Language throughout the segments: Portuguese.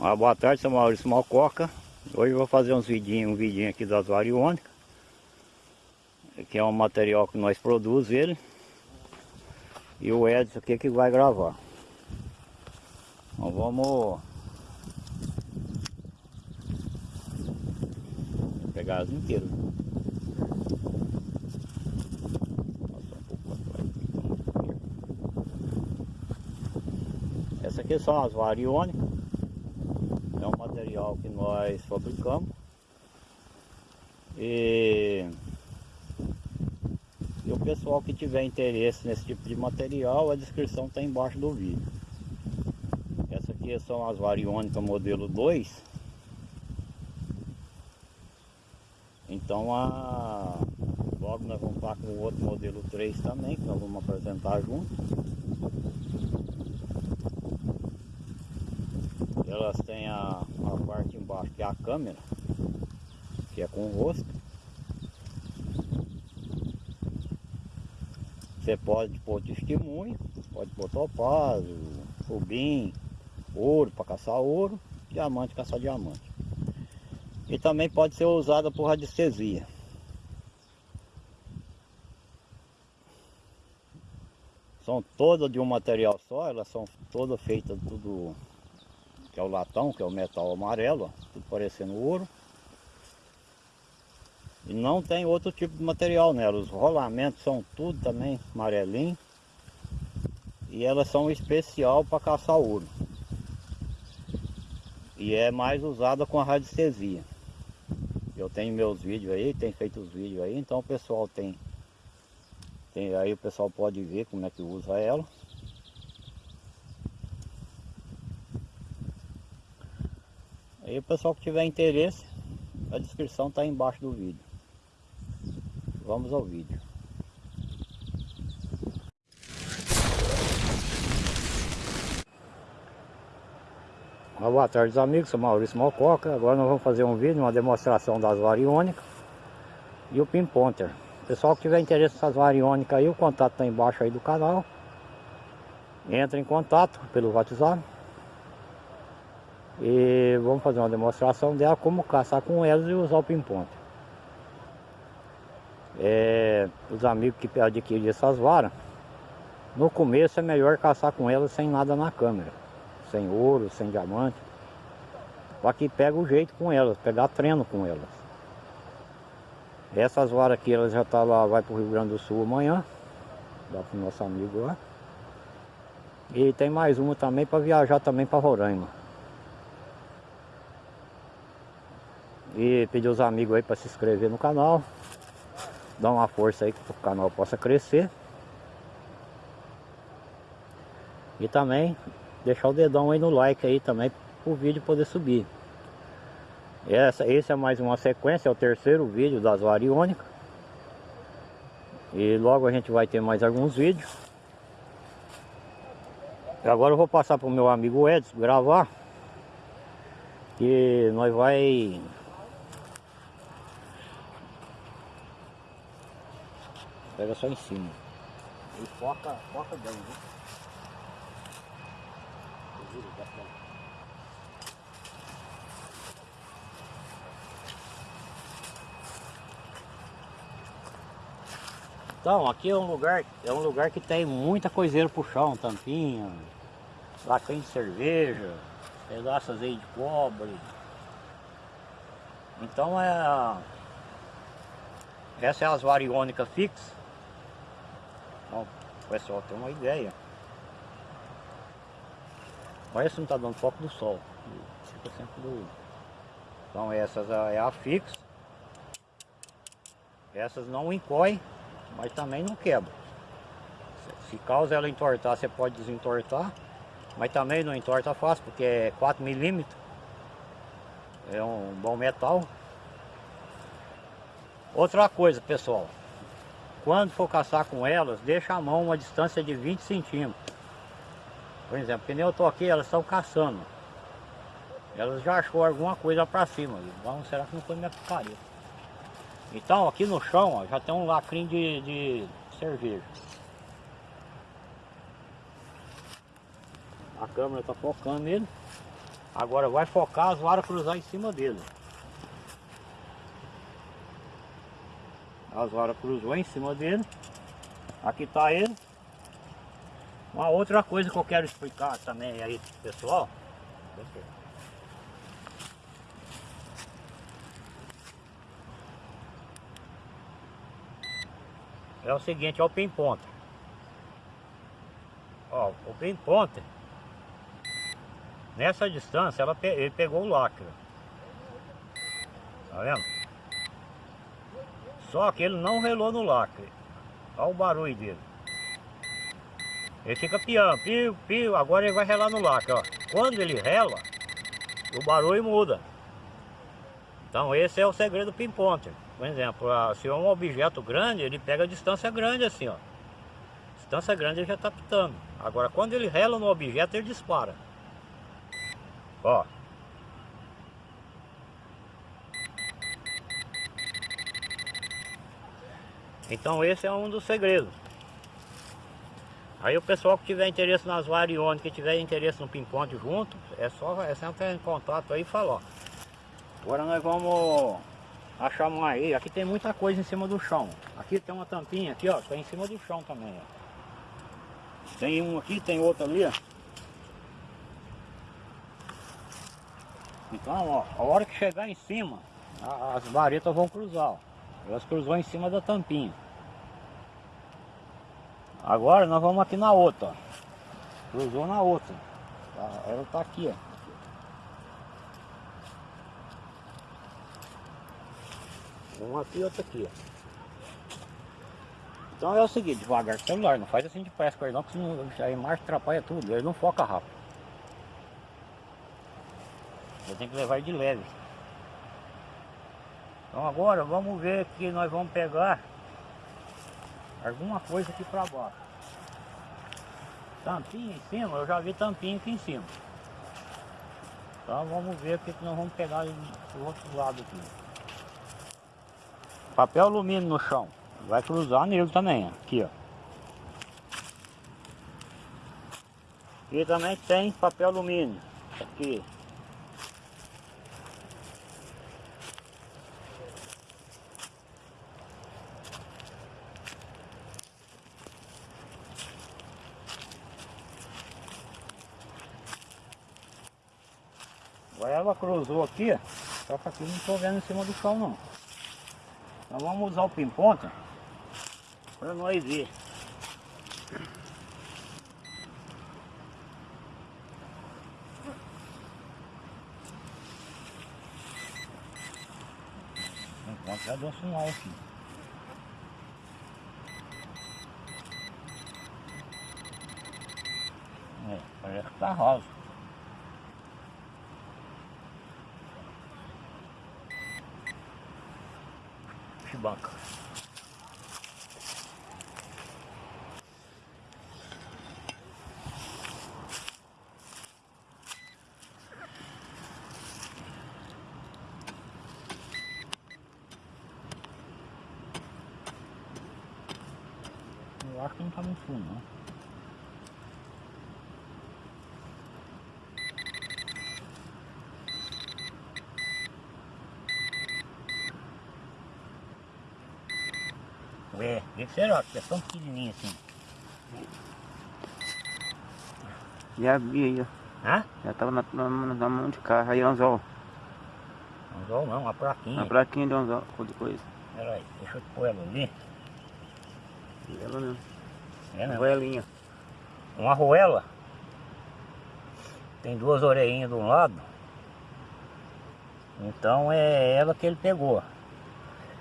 Uma boa tarde, sou Maurício Malcoca. Hoje vou fazer uns vidinhos, um vidinho aqui das variônicas. Que é um material que nós produzimos ele. E o Edson aqui que vai gravar. Então vamos pegar as inteiras. Essa aqui são as variônicas que nós fabricamos. E, e o pessoal que tiver interesse nesse tipo de material a descrição está embaixo do vídeo. Essa aqui são as variônicas modelo 2 então a logo nós vamos estar com o outro modelo 3 também que nós vamos apresentar junto. Elas têm a, é a câmera, que é com o rosto. Você pode pôr testemunho, pode pôr topázio, rubim, ouro para caçar ouro, diamante caçar diamante. E também pode ser usada por radiestesia. São todas de um material só, elas são todas feitas tudo é o latão, que é o metal amarelo, ó, parecendo ouro. E não tem outro tipo de material nela, os rolamentos são tudo também amarelinho. E elas são especial para caçar ouro. E é mais usada com a radiestesia. Eu tenho meus vídeos aí, tem feito os vídeos aí, então o pessoal tem, tem aí o pessoal pode ver como é que usa ela. Aí o pessoal que tiver interesse, a descrição está embaixo do vídeo. Vamos ao vídeo. Boa tarde amigos, sou Maurício Malcoca. Agora nós vamos fazer um vídeo, uma demonstração das variônicas e o pin ponter. Pessoal que tiver interesse nessas variônicas aí, o contato está embaixo aí do canal. Entra em contato pelo WhatsApp e vamos fazer uma demonstração dela como caçar com elas e usar o pin-ponte. É, os amigos que adquirem essas varas, no começo é melhor caçar com elas sem nada na câmera. Sem ouro, sem diamante. Para que pega o jeito com elas, pegar treino com elas. Essas varas aqui, elas já tá lá, vai para o Rio Grande do Sul amanhã. Dá para o nosso amigo lá. E tem mais uma também para viajar também para Roraima. E pedir os amigos aí para se inscrever no canal. Dar uma força aí para o canal possa crescer. E também deixar o dedão aí no like aí também para o vídeo poder subir. Essa, esse é mais uma sequência, é o terceiro vídeo das variônicas. E logo a gente vai ter mais alguns vídeos. Agora eu vou passar para o meu amigo Edson gravar. Que nós vai Pega só em cima. E foca, foca bem, viu? Então, aqui é um lugar, é um lugar que tem muita coiseira pro chão, tampinha, lacrinha de cerveja, pedaços aí de cobre. Então é essa é as variônicas fixas Ó, pessoal tem uma ideia. Olha se não está dando foco do sol. 5% do... Então essas é a fixa. Essas não encoem, mas também não quebra. Se causa ela entortar, você pode desentortar. Mas também não entorta fácil, porque é 4 milímetros. É um bom metal. Outra coisa, pessoal. Quando for caçar com elas, deixa a mão uma distância de 20 centímetros. Por exemplo, que nem eu tô aqui, elas estão caçando. Elas já achou alguma coisa para cima. Vamos, será que não foi minha picareta? Então aqui no chão ó, já tem um lacrinho de, de cerveja. A câmera está focando nele. Agora vai focar as varas cruzar em cima dele. As varas cruzou em cima dele. Aqui está ele. Uma outra coisa que eu quero explicar também aí pessoal. É o seguinte, é o pin ponta. Ó, o pin ponta. Nessa distância ela pe ele pegou o lacre. Tá vendo? Só que ele não relou no lacre. Olha o barulho dele. Ele fica piando, pio, pio, agora ele vai relar no lacre, ó. Quando ele rela, o barulho muda. Então esse é o segredo do pinponter. Por exemplo, se é um objeto grande, ele pega distância grande assim, ó. Distância grande ele já está pitando. Agora quando ele rela no objeto, ele dispara. Ó. Então esse é um dos segredos. Aí o pessoal que tiver interesse nas variônicas, que tiver interesse no ping-pong junto, é só, é entrar em contato aí e falar. Agora nós vamos achar mais aí. Aqui tem muita coisa em cima do chão. Aqui tem uma tampinha aqui, ó, tá em cima do chão também, ó. Tem um aqui, tem outro ali, ó. Então, ó, a hora que chegar em cima, as varetas vão cruzar, ó. Elas cruzou em cima da tampinha. Agora nós vamos aqui na outra, ó. Cruzou na outra. Tá, ela tá aqui, ó. Uma aqui e outra aqui, ó. Então é o seguinte, devagar com o celular, não faz assim de pressa com ele não, porque senão a imagem atrapalha tudo, ele não foca rápido. Você tem que levar de leve. Então agora vamos ver que nós vamos pegar alguma coisa aqui para baixo. Tampinha em cima, eu já vi tampinha aqui em cima. Então vamos ver o que, nós vamos pegar do outro lado aqui. Papel alumínio no chão. Vai cruzar nele também, aqui ó. E também tem papel alumínio. Aqui. Agora ela cruzou aqui, só que aqui não estou vendo em cima do chão não. Então vamos usar o pimponta para nós ver. Enquanto já deu um sinal aqui. É, parece que tá rosa. Banca. Eu acho que não tá muito fundo, não. É, esse será, que é tão pequenininho assim. Já vi aí, ó. Hã? Já tava na, na, na mão de carro, aí anzol. Anzol não, uma plaquinha. Uma plaquinha de anzol, de coisa. Pera aí, deixa eu pôr ela ali. E ela mesmo. É, né? Arruelinha. Uma arruela. Tem duas orelhinhas de um lado. Então é ela que ele pegou.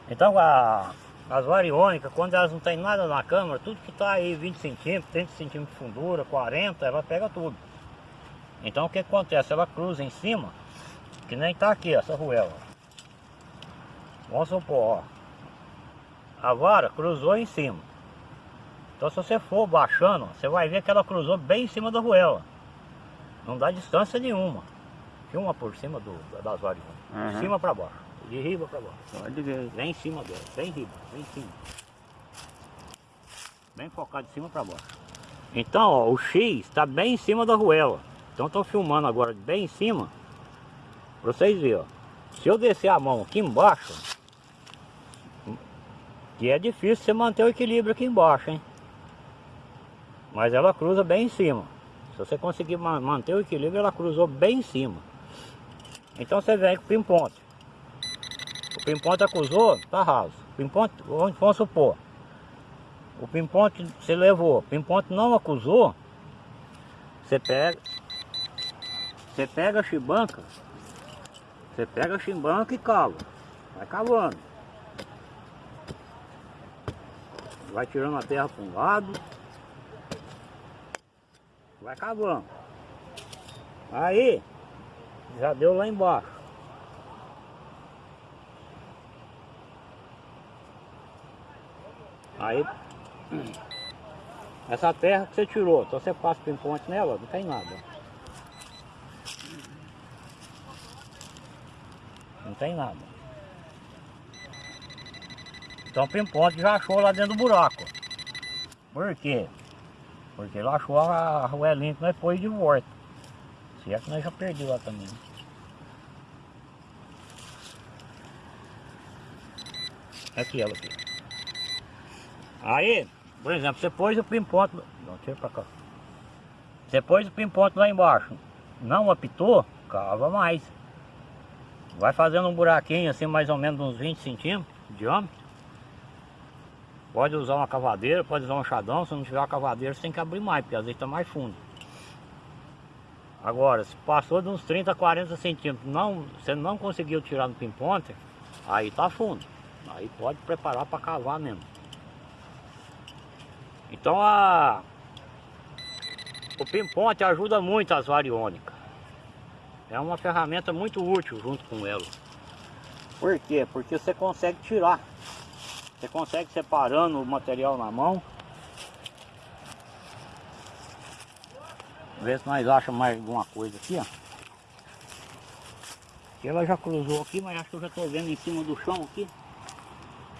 Então a, as variônicas, quando elas não tem nada na câmara, tudo que está aí 20 centímetros, 30 centímetros de fundura, 40, ela pega tudo. Então o que acontece? Ela cruza em cima, que nem está aqui essa ruela. Vamos supor, ó. A vara cruzou em cima. Então se você for baixando, você vai ver que ela cruzou bem em cima da ruela. Não dá distância nenhuma. Filma por cima do, das variônicas. Uhum. De cima para baixo. De riba para baixo. Pode ver. Bem em cima dela, bem riba, bem em cima. Bem focado de cima para baixo. Então, ó, o X está bem em cima da ruela. Então estou filmando agora bem em cima. Pra vocês verem, ó. Se eu descer a mão aqui embaixo, que é difícil você manter o equilíbrio aqui embaixo, hein? Mas ela cruza bem em cima. Se você conseguir manter o equilíbrio, ela cruzou bem em cima. Então você vem com o pimponte. O pimponte acusou, tá raso. O pimponte, vamos supor, o pimponte você levou, o pimponte não acusou, você pega, você pega a chibanca, você pega a chibanca e cava, vai cavando. Vai tirando a terra para um lado, vai cavando. Aí, já deu lá embaixo. Aí, essa terra que você tirou, então você passa pimponte nela, não tem nada. Não tem nada. Então o pimponte já achou lá dentro do buraco. Por quê? Porque ele achou a arruelinha que nós pôs de volta. Se é que nós já perdeu lá também. Aqui ela aqui. Aí, por exemplo, você pôs o pimponte. Não, tira pra cá. Você pôs o pimponte lá embaixo. Não apitou, cava mais. Vai fazendo um buraquinho assim, mais ou menos uns 20 centímetros de diâmetro. Pode usar uma cavadeira, pode usar um chadão. Se não tiver uma cavadeira, você tem que abrir mais, porque às vezes está mais fundo. Agora, se passou de uns 30 a 40 centímetros, não, você não conseguiu tirar no pimponte, aí tá fundo. Aí pode preparar para cavar mesmo. Então a o pimponte ajuda muito as variônicas. É uma ferramenta muito útil junto com ela. Por quê? Porque você consegue tirar. Você consegue separando o material na mão. Ver se nós achamos mais alguma coisa aqui, ó. Ela já cruzou aqui, mas acho que eu já estou vendo em cima do chão aqui.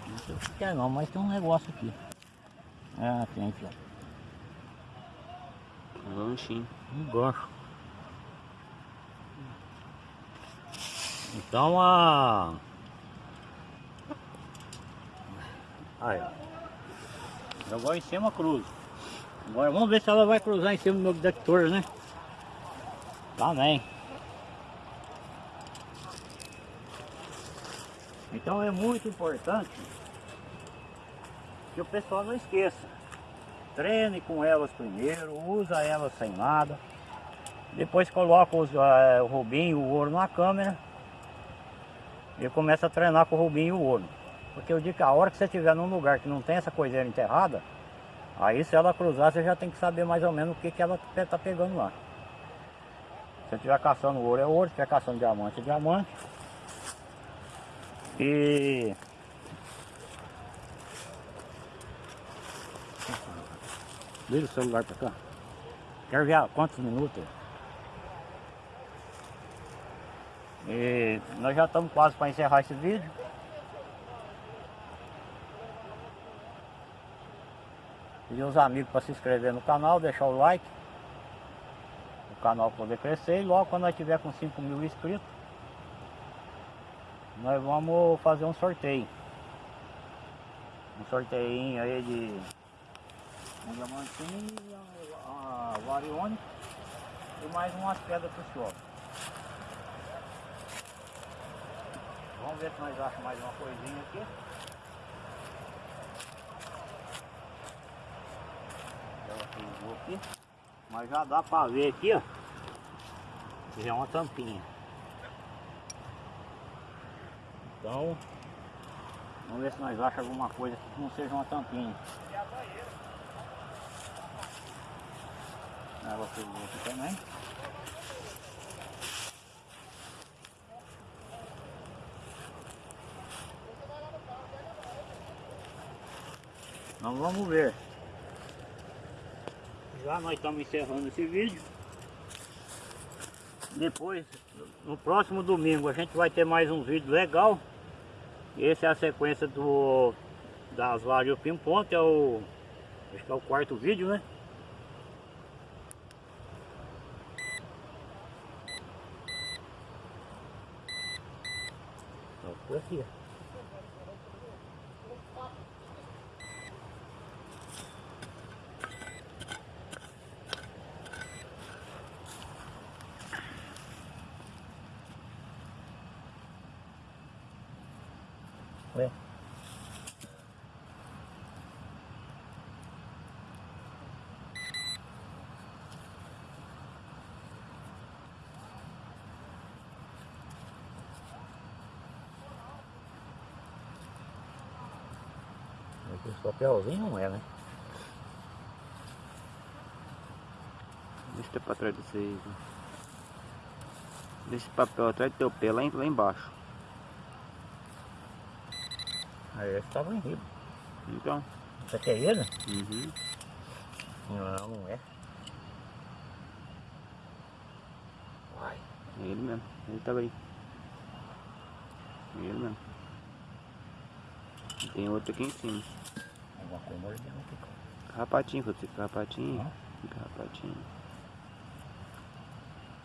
Não sei o que é não, mas tem um negócio aqui. Ah, tem aqui, ó. Um ganchinho. Um gancho. Então a... Aí, ó. Jogou em cima, cruza. Agora vamos ver se ela vai cruzar em cima do meu detector, né? Também. Então é muito importante que o pessoal não esqueça. Treine com elas primeiro, usa elas sem nada. Depois coloca os, uh, o rubinho e o ouro na câmera e começa a treinar com o rubinho e o ouro. Porque eu digo que a hora que você estiver num lugar que não tem essa coiseira enterrada, aí se ela cruzar você já tem que saber mais ou menos o que, que ela está pegando lá. Se estiver caçando ouro é ouro, se estiver caçando diamante é diamante. E... Vira o celular para cá. Quero ver quantos minutos. E nós já estamos quase para encerrar esse vídeo. Pedir os amigos para se inscrever no canal, deixar o like. O canal poder crescer e logo quando nós tiver com 5 mil inscritos, nós vamos fazer um sorteio. Um sorteio aí de um diamantinho, uma variônica e mais umas pedras pro senhor. Vamos ver se nós achamos mais uma coisinha aqui. Ela cruzou aqui. Mas já dá pra ver aqui, ó. Já é uma tampinha. Então, vamos ver se nós achamos alguma coisa que não seja uma tampinha. Ela cruzou aqui também. Então vamos ver. Já nós estamos encerrando esse vídeo. Depois, no próximo domingo, a gente vai ter mais um vídeo legal. Essa é a sequência do das vários pimponte, é o acho que é o quarto vídeo, né? Por aqui. Esse papelzinho não é, né? Deixa eu pra trás aí. viu? Deixa esse papel atrás do teu pé lá, em- lá embaixo. Aí esse tava em riba. Então. Isso aqui é ele? Uhum. Não, não é. Uai. É ele mesmo. Ele tava aí. É ele mesmo. E tem outro aqui em cima. Alguma coisa mordendo aqui. Carrapatinho, quando você carrapatinho. Hã? Carrapatinho.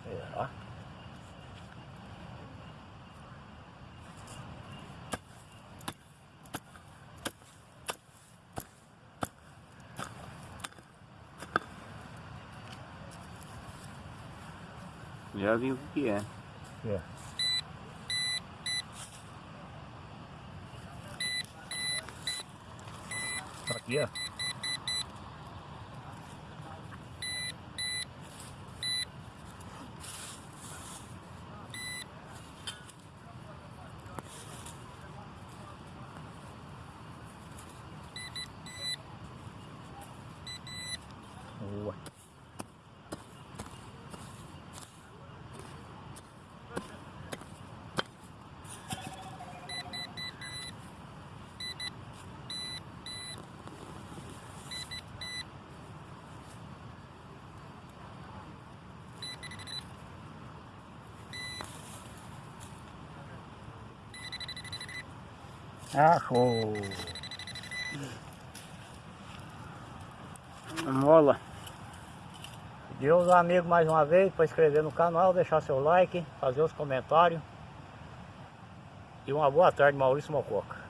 Será? Já vi o que que é. É. Aqui, ó. Boa. Achou. Mola. Pedir aos amigos mais uma vez para inscrever no canal, deixar seu like, fazer os comentários. E uma boa tarde, Maurício Mococa.